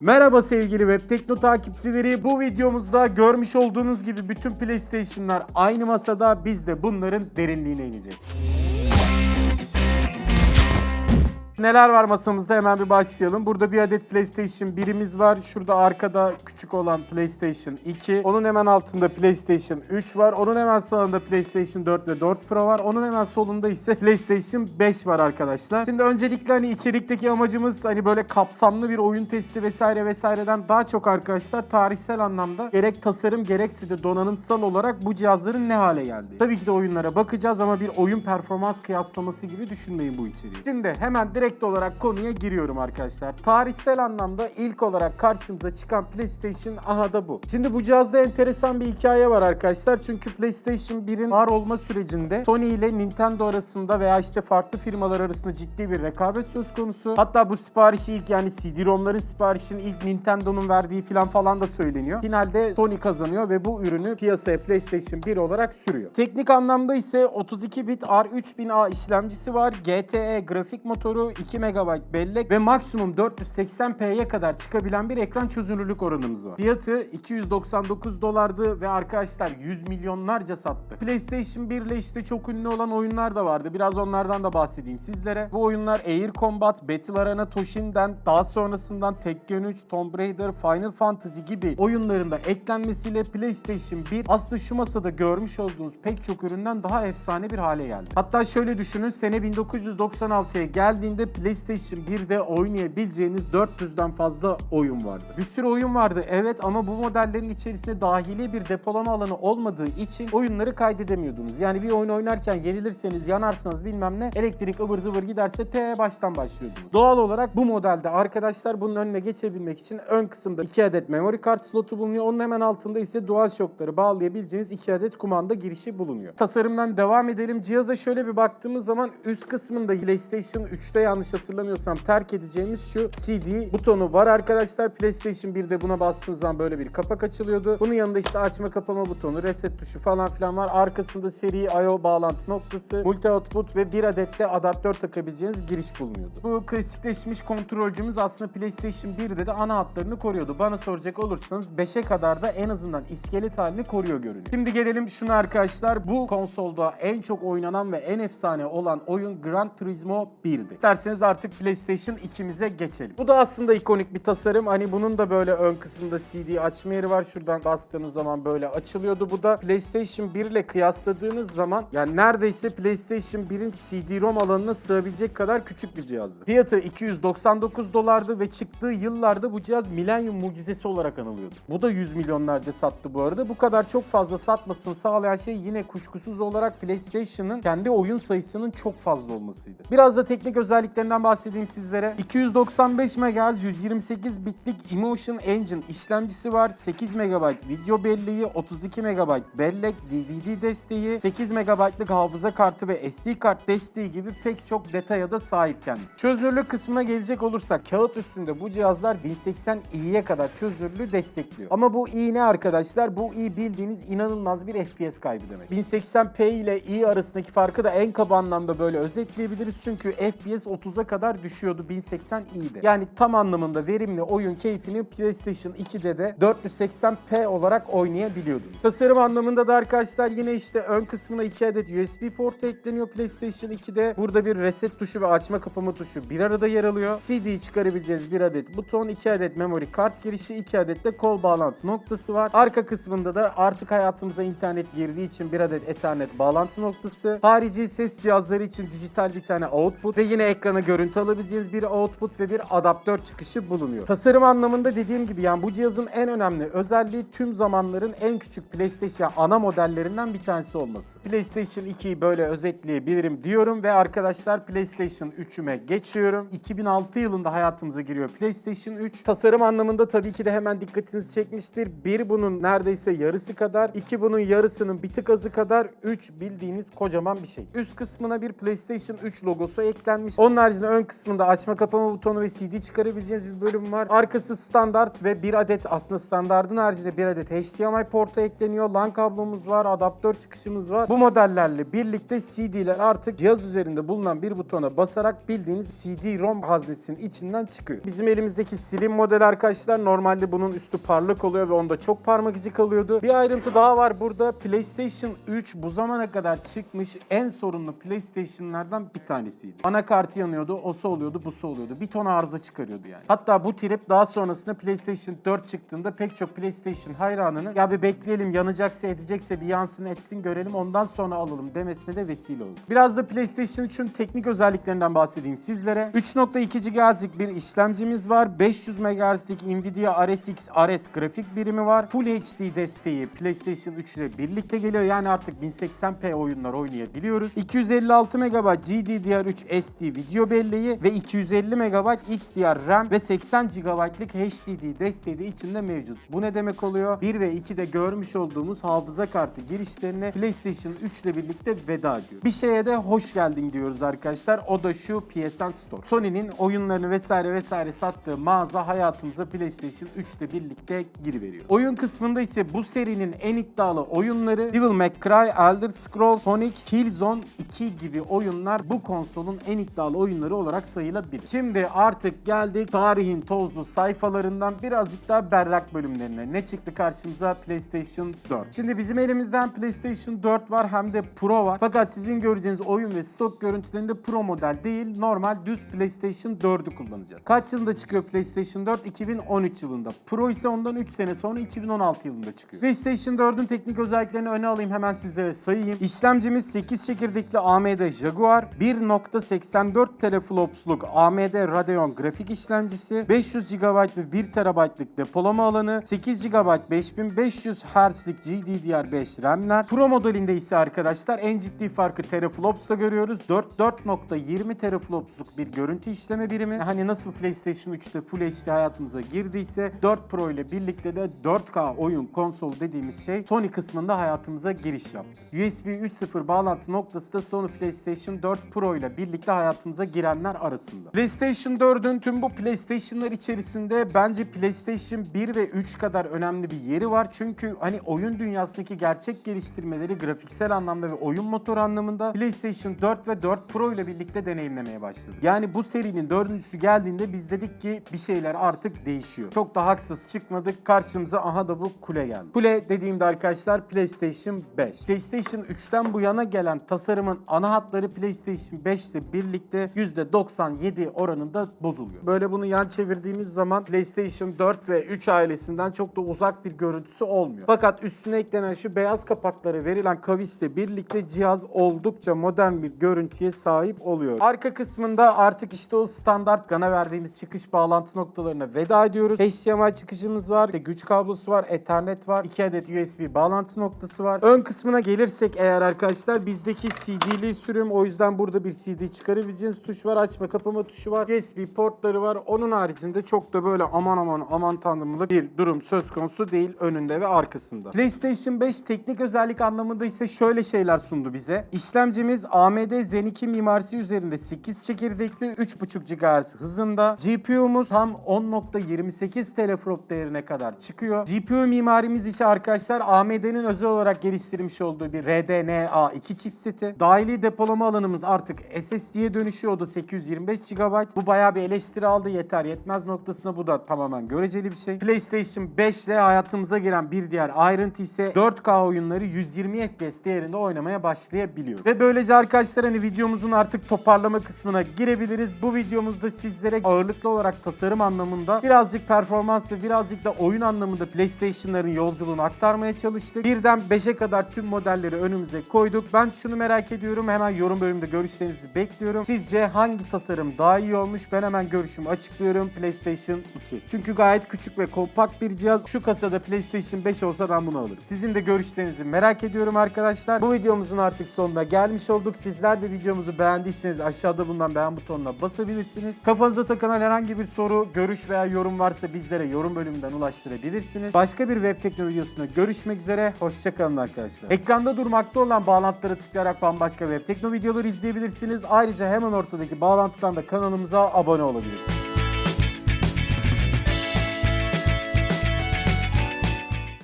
Merhaba sevgili Web Tekno takipçileri. Bu videomuzda görmüş olduğunuz gibi bütün PlayStation'lar aynı masada. Biz de bunların derinliğine ineceğiz. Neler var masamızda hemen bir başlayalım. Burada bir adet PlayStation 1'imiz var. Şurada arkada küçük olan PlayStation 2. Onun hemen altında PlayStation 3 var. Onun hemen sağında PlayStation 4 ve 4 Pro var. Onun hemen solunda ise PlayStation 5 var arkadaşlar. Şimdi öncelikle hani içerikteki amacımız hani böyle kapsamlı bir oyun testi vesaire vesaireden daha çok arkadaşlar tarihsel anlamda gerek tasarım gerekse de donanımsal olarak bu cihazların ne hale geldi. Tabii ki de oyunlara bakacağız ama bir oyun performans kıyaslaması gibi düşünmeyin bu içeriği. Şimdi hemen direkt olarak konuya giriyorum arkadaşlar. Tarihsel anlamda ilk olarak karşımıza çıkan PlayStation aha da bu. Şimdi bu cihazda enteresan bir hikaye var arkadaşlar. Çünkü PlayStation 1'in var olma sürecinde Sony ile Nintendo arasında veya işte farklı firmalar arasında ciddi bir rekabet söz konusu. Hatta bu siparişi ilk yani CD-ROM'ların siparişini ilk Nintendo'nun verdiği falan falan da söyleniyor. Finalde Sony kazanıyor ve bu ürünü piyasaya PlayStation 1 olarak sürüyor. Teknik anlamda ise 32 bit R3000A işlemcisi var. GTE grafik motoru, 2 MB bellek ve maksimum 480p'ye kadar çıkabilen bir ekran çözünürlük oranımız var. Fiyatı 299 dolardı ve arkadaşlar 100 milyonlarca sattı. PlayStation 1 ile işte çok ünlü olan oyunlar da vardı. Biraz onlardan da bahsedeyim sizlere. Bu oyunlar Air Combat, Battle Arena Toshin'den daha sonrasından Tekken 3, Tomb Raider, Final Fantasy gibi oyunlarında eklenmesiyle PlayStation 1 aslında şu masada görmüş olduğunuz pek çok üründen daha efsane bir hale geldi. Hatta şöyle düşünün sene 1996'ya geldiğinde PlayStation 1'de oynayabileceğiniz 400'den fazla oyun vardı. Bir sürü oyun vardı evet ama bu modellerin içerisinde dahili bir depolama alanı olmadığı için oyunları kaydedemiyordunuz. Yani bir oyun oynarken yenilirseniz yanarsınız bilmem ne elektrik ıvır zıvır giderse T baştan başlıyordunuz. Doğal olarak bu modelde arkadaşlar bunun önüne geçebilmek için ön kısımda 2 adet memory kart slotu bulunuyor. Onun hemen altında ise DualShock'ları bağlayabileceğiniz 2 adet kumanda girişi bulunuyor. Tasarımdan devam edelim. Cihaza şöyle bir baktığımız zaman üst kısmında PlayStation 3'te yanlış hatırlamıyorsam terk edeceğimiz şu CD butonu var arkadaşlar. PlayStation 1'de buna bastığınız zaman böyle bir kapak açılıyordu. Bunun yanında işte açma kapama butonu, reset tuşu falan filan var. Arkasında seri I.O. bağlantı noktası, multi output ve bir adet de adaptör takabileceğiniz giriş bulunuyordu. Bu klasikleşmiş kontrolcümüz aslında PlayStation 1'de de ana hatlarını koruyordu. Bana soracak olursanız 5'e kadar da en azından iskelet halini koruyor görünüyor. Şimdi gelelim şuna arkadaşlar. Bu konsolda en çok oynanan ve en efsane olan oyun Gran Turismo 1'di. İsterseniz artık PlayStation 2'mize geçelim. Bu da aslında ikonik bir tasarım. Hani bunun da böyle ön kısmında CD açma yeri var. Şuradan bastığınız zaman böyle açılıyordu. Bu da PlayStation 1 ile kıyasladığınız zaman yani neredeyse PlayStation 1'in CD-ROM alanına sığabilecek kadar küçük bir cihazdı. Fiyatı 299 dolardı ve çıktığı yıllarda bu cihaz milenyum mucizesi olarak anılıyordu. Bu da 100 milyonlarca sattı bu arada. Bu kadar çok fazla satmasını sağlayan şey yine kuşkusuz olarak PlayStation'ın kendi oyun sayısının çok fazla olmasıydı. Biraz da teknik özelliklerinden bahsedeyim sizlere. 295 MHz 128 bitlik Emotion Engine işlemcisi var. 8 MB video belleği, 32 MB bellek, DVD desteği, 8 MB'lık hafıza kartı ve SD kart desteği gibi pek çok detaya da sahip kendisi. Çözünürlük kısmına gelecek olursak kağıt üstünde bu cihazlar 1080i'ye kadar çözünürlüğü destekliyor. Ama bu i ne arkadaşlar? Bu i bildiğiniz inanılmaz bir FPS kaybı demek. 1080p ile i arasındaki farkı da en kaba anlamda böyle özetleyebiliriz. Çünkü FPS 30'a kadar düşüyordu 1080i'de. Yani tam anlamında verimli oyun keyfini PlayStation 2'de de 480p olarak oynayabiliyordunuz. Tasarım anlamında da arkadaşlar yine işte ön kısmına 2 adet USB portu ekleniyor PlayStation 2'de. Burada bir reset tuşu ve açma kapama tuşu bir arada yer alıyor. CD çıkarabileceğiz bir adet buton, 2 adet memory kart girişi, 2 adet de kol bağlantı noktası var. Arka kısmında da artık hayatımıza internet girdiği için bir adet Ethernet bağlantı noktası. Harici ses cihazları için dijital bir tane output ve yine ekrana görüntü alabileceğiniz bir output ve bir adaptör çıkışı bulunuyor. Tasarım anlamında dediğim gibi yani bu cihazın en önemli özelliği tüm zamanların en küçük PlayStation ana modellerinden bir tanesi olması. PlayStation 2'yi böyle özetleyebilirim diyorum ve arkadaşlar PlayStation 3'üme geçiyorum. 2006 yılında hayatımıza giriyor PlayStation 3. Tasarım anlamında tabii ki de hemen dikkatinizi çekmiştir. Bir bunun neredeyse yarısı kadar, iki bunun yarısının bir tık azı kadar, üç bildiğiniz kocaman bir şey. Üst kısmına bir PlayStation 3 logosu eklenmiş. Onun haricinde ön kısmında açma kapama butonu ve CD çıkarabileceğiniz bir bölüm var. Arkası standart ve bir adet aslında standardın haricinde bir adet HDMI portu ekleniyor. LAN kablomuz var, adaptör çıkışımız var. Bu modellerle birlikte CD'ler artık cihaz üzerinde bulunan bir butona basarak bildiğiniz CD-ROM haznesinin içinden çıkıyor. Bizim elimizdeki Slim model arkadaşlar normalde bunun üstü parlak oluyor ve onda çok parmak izi kalıyordu. Bir ayrıntı daha var burada. PlayStation 3 bu zamana kadar çıkmış en sorunlu PlayStation'lardan bir tanesiydi. Anakartı yanıyordu, osu oluyordu, busu oluyordu. Bir ton arıza çıkarıyordu yani. Hatta bu trip daha sonrasında PlayStation 4 çıktığında pek çok PlayStation hayranının ya bir bekleyelim yanacaksa edecekse bir yansın etsin görelim ondan sonra alalım demesine de vesile oldu. Biraz da PlayStation 3'ün teknik özelliklerinden bahsedeyim sizlere. 3.2 GHz'lik bir işlemcimiz var. 500 MHz'lik Nvidia RSX RS grafik birimi var. Full HD desteği PlayStation 3 ile birlikte geliyor. Yani artık 1080p oyunlar oynayabiliyoruz. 256 MB GDDR3 SD video belleği ve 250 MB XDR RAM ve 80 GB'lık HDD desteği de içinde mevcut. Bu ne demek oluyor? 1 ve 2'de görmüş olduğumuz hafıza kartı girişlerine PlayStation 3 ile birlikte veda ediyor. Bir şeye de hoş geldin diyoruz arkadaşlar. O da şu PSN Store. Sony'nin oyunlarını vesaire vesaire sattığı mağaza hayatımıza PlayStation 3 ile birlikte giriveriyor. Oyun kısmında ise bu serinin en iddialı oyunları Devil May Cry, Elder Scrolls, Sonic, Killzone 2 gibi oyunlar bu konsolun en iddialı oyunları olarak sayılabilir. Şimdi artık geldik tarihin tozlu sayfalarından birazcık daha berrak bölümlerine. Ne çıktı karşımıza? PlayStation 4. Şimdi bizim elimizden PlayStation 4 var hem de Pro var. Fakat sizin göreceğiniz oyun ve stok görüntülerinde Pro model değil, normal düz PlayStation 4'ü kullanacağız. Kaç yılında çıkıyor PlayStation 4? 2013 yılında. Pro ise ondan 3 sene sonra 2016 yılında çıkıyor. PlayStation 4'ün teknik özelliklerini öne alayım hemen sizlere sayayım. İşlemcimiz 8 çekirdekli AMD Jaguar, 1.84 teraflopsluk AMD Radeon grafik işlemcisi, 500 GB ve 1 TB'lık depolama alanı, 8 GB 5500 Hz'lik GDDR5 RAM'ler. Pro modelinde ise arkadaşlar en ciddi farkı teraflops'ta görüyoruz. 4 4.20 teraflopsluk bir görüntü işleme birimi. Hani nasıl PlayStation 3'te Full HD hayatımıza girdiyse 4 Pro ile birlikte de 4K oyun konsol dediğimiz şey Sony kısmında hayatımıza giriş yaptı. USB 3.0 bağlantı noktası da Sony PlayStation 4 Pro ile birlikte hayatımıza girenler arasında. PlayStation 4'ün tüm bu PlayStation'lar içerisinde bence PlayStation 1 ve 3 kadar önemli bir yeri var. Çünkü hani oyun dünyasındaki gerçek geliştirmeleri grafiksel anlamda ve oyun motoru anlamında PlayStation 4 ve 4 Pro ile birlikte deneyimlemeye başladık. Yani bu serinin dördüncüsü geldiğinde biz dedik ki bir şeyler artık değişiyor. Çok da haksız çıkmadık. Karşımıza aha da bu kule geldi. Kule dediğimde arkadaşlar PlayStation 5. PlayStation 3'ten bu yana gelen tasarımın ana hatları PlayStation 5 ile birlikte %97 oranında bozuluyor. Böyle bunu yan çevirdiğimiz zaman PlayStation 4 ve 3 ailesinden çok da uzak bir görüntüsü olmuyor. Fakat üstüne eklenen şu beyaz kapakları verilen kavisle birlikte cihaz oldukça modern bir görüntüye sahip oluyor. Arka kısmında artık işte o standart gana verdiğimiz çıkış bağlantı noktalarına veda ediyoruz. HDMI çıkışımız var, işte güç kablosu var, Ethernet var, 2 adet USB bağlantı noktası var. Ön kısmına gelirsek eğer arkadaşlar bizdeki CD'li sürüm o yüzden burada bir CD çıkarabileceğiniz tuş var, açma kapama tuşu var, USB portları var. Onun haricinde çok da böyle aman aman aman tanrımlık bir durum söz konusu değil önünde ve arkasında. PlayStation 5 teknik özellik anlamında ise şöyle şeyler sundu bize. İşlemcimiz AMD Zen 2 mimarisi üzerinde 8 çekirdekli 3.5 GHz hızında. GPU'muz tam 10.28 teraflop değerine kadar çıkıyor. GPU mimarimiz ise arkadaşlar AMD'nin özel olarak geliştirmiş olduğu bir RDNA2 chipseti. Dahili depolama alanımız artık SSD'ye dönüşüyor. O da 825 GB. Bu bayağı bir eleştiri aldı. Yeter yetmez noktasına bu da tamamen göreceli bir şey. PlayStation 5 ile hayatımıza giren bir diğer ayrıntı ise 4K oyunları 120 FPS değerinde oynamaya başlayabiliyor. Ve böylece arkadaşlar hani videomuzun artık toparlama kısmına girebiliriz. Bu videomuzda sizlere ağırlıklı olarak tasarım anlamında birazcık performans ve birazcık da oyun anlamında PlayStation'ların yolculuğunu aktarmaya çalıştık. Birden 5'e kadar tüm modelleri önümüze koyduk. Ben şunu merak ediyorum. Hemen yorum bölümünde görüşlerinizi bekliyorum. Sizce hangi tasarım daha iyi olmuş? Ben hemen görüşümü açıklıyorum. PlayStation 2. Çünkü gayet küçük ve kompakt bir cihaz. Şu kasada PlayStation 5 olsa ben bunu alırım. Sizin de görüşlerinizi merak ediyorum arkadaşlar. Bu videomuzun artık sonuna gelmiş olduk. Sizler de videomuzu beğendiyseniz aşağıda bulunan beğen butonuna basabilirsiniz. Kafanıza takılan herhangi bir soru, görüş veya yorum varsa bizlere yorum bölümünden ulaştırabilirsiniz. Başka bir web teknoloji videosunda görüşmek üzere. Hoşçakalın arkadaşlar. Ekranda durmakta olan bağlantılara tıklayarak bambaşka web tekno videoları izleyebilirsiniz. Ayrıca hemen ortada ortadaki bağlantıdan da kanalımıza abone olabilirsiniz.